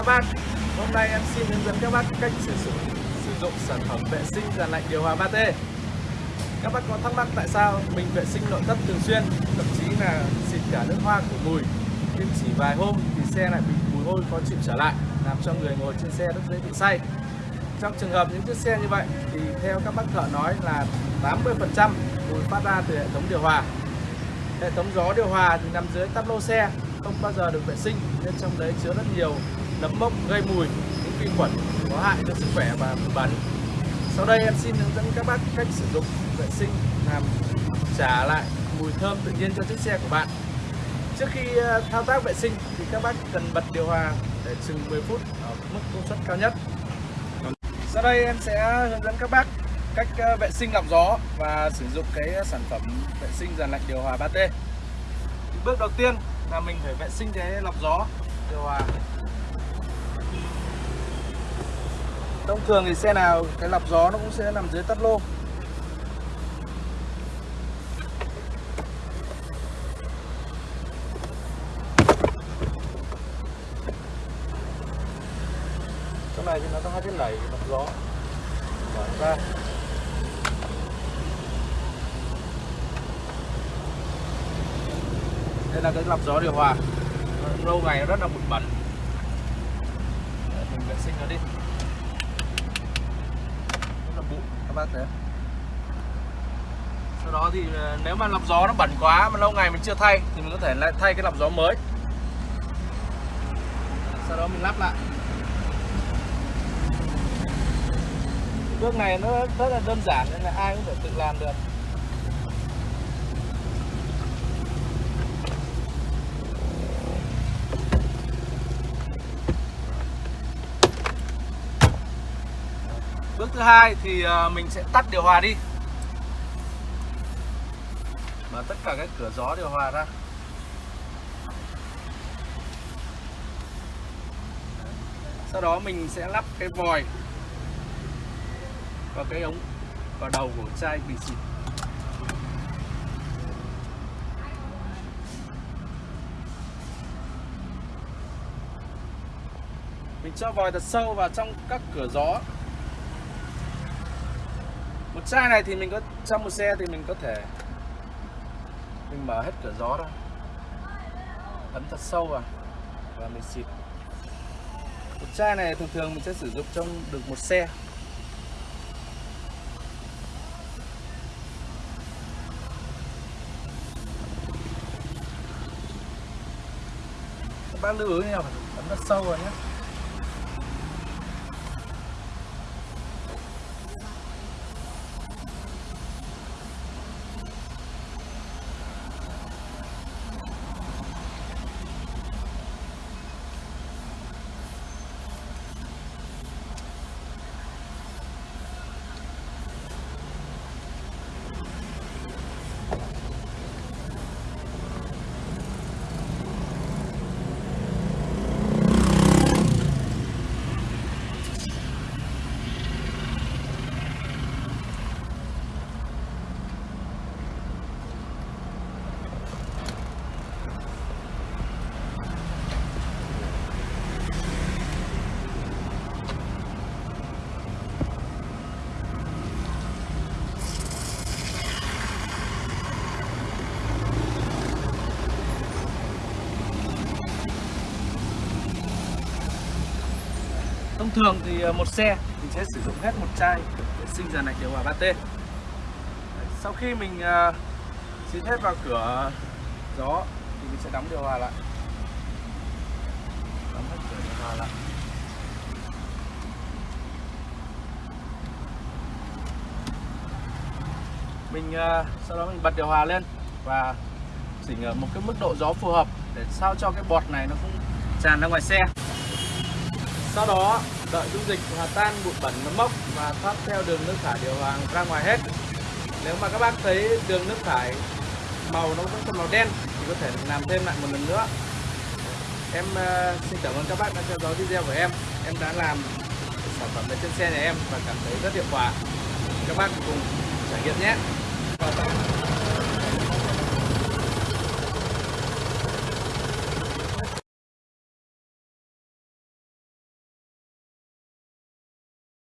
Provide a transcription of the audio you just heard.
các bác. Hôm nay em xin hướng dẫn các bác cách sử dụng sử dụng sản phẩm vệ sinh dàn lạnh điều hòa 3T Các bác có thắc mắc tại sao mình vệ sinh nội thất thường xuyên, thậm chí là xịt cả nước hoa của mùi, nhưng chỉ vài hôm thì xe lại bị mùi hôi khó chịu trở lại, làm cho người ngồi trên xe rất dễ bị say. Trong trường hợp những chiếc xe như vậy thì theo các bác thợ nói là 80% mùi phát ra từ hệ thống điều hòa. Hệ thống gió điều hòa thì nằm dưới tắp lô xe, không bao giờ được vệ sinh, nên trong đấy chứa rất nhiều nấm mốc, gây mùi, những vi khuẩn có hại cho sức khỏe và bụi bẩn. Sau đây em xin hướng dẫn các bác cách sử dụng vệ sinh làm trả lại mùi thơm tự nhiên cho chiếc xe của bạn. Trước khi ờ, thao tác vệ sinh thì các bác cần bật điều hòa để chừng 10 phút ở mức công suất cao nhất. Sau đây em sẽ hướng dẫn các bác cách ờ, vệ sinh lọc gió và sử dụng cái sản phẩm vệ sinh dàn lạnh điều hòa 3T bước đầu tiên là mình phải vệ sinh cái lọc gió, điều hòa thông thường thì xe nào, cái lọc gió nó cũng sẽ nằm dưới tắt lô. Chỗ này thì nó có hai cái lẩy lọc gió. Mở ra. Đây là cái lọc gió điều hòa. Lâu ngày nó rất là bụi bẩn. Mình vệ sinh nó đi rất là bụi các bác thấy sau đó thì ờ, nếu mà lọc gió nó bẩn quá mà lâu ngày mình chưa thay thì mình có thể lại thay cái lọc gió mới. Sau đó mình lắp lại. Bước này nó rất là đơn giản nên là ai cũng có thể tự làm được. Bước thứ hai thì ờ, mình sẽ tắt điều hòa đi. Mở tất cả các cửa gió điều hòa ra. Sau đó mình sẽ lắp cái vòi vào cái ống, vào đầu của chai bình xịt mình cho vòi thật sâu vào trong các cửa gió một chai này thì mình có, trong một xe thì mình có thể mình mở hết cửa gió ra. Ấn thật sâu vào và mình xịt. Một chai này thường thường mình sẽ sử dụng trong được một xe. Các bác lưu ý nha ấn thật sâu vào nhé Thông thường thì ờ, một xe mình sẽ sử dụng hết một chai vệ sinh dàn lạnh điều hòa 3T. Sau khi mình ờ, xin xịt hết vào cửa gió thì mình sẽ đóng điều hòa lại. Đóng hết cửa điều hòa lại. Mình ờ, sau đó mình bật điều hòa lên và chỉnh ở một cái mức độ gió phù hợp để sao cho cái bọt này nó cũng tràn ra ngoài xe sau đó đợi dung dịch hòa tan bụi bẩn nấm mốc và thoát theo đường nước thải điều hòa ra ngoài hết. Nếu mà các bác thấy đường nước thải màu nó vẫn còn màu đen thì có thể làm thêm lại một lần nữa. Em uh, xin cảm ơn các bác đã theo dõi video của em. Em đã làm sản phẩm này trên xe nhà em và cảm thấy rất hiệu quả. Các bác cùng trải nghiệm nhé.